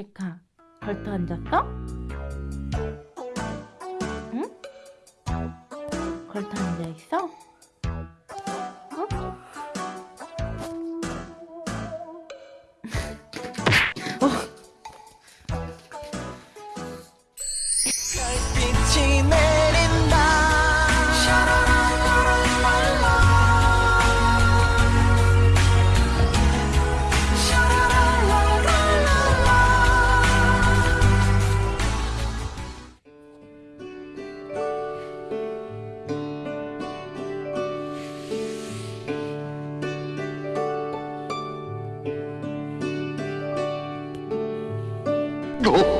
백화, 걸터 앉았어? 응? 걸터 앉아있어? 어? Oh.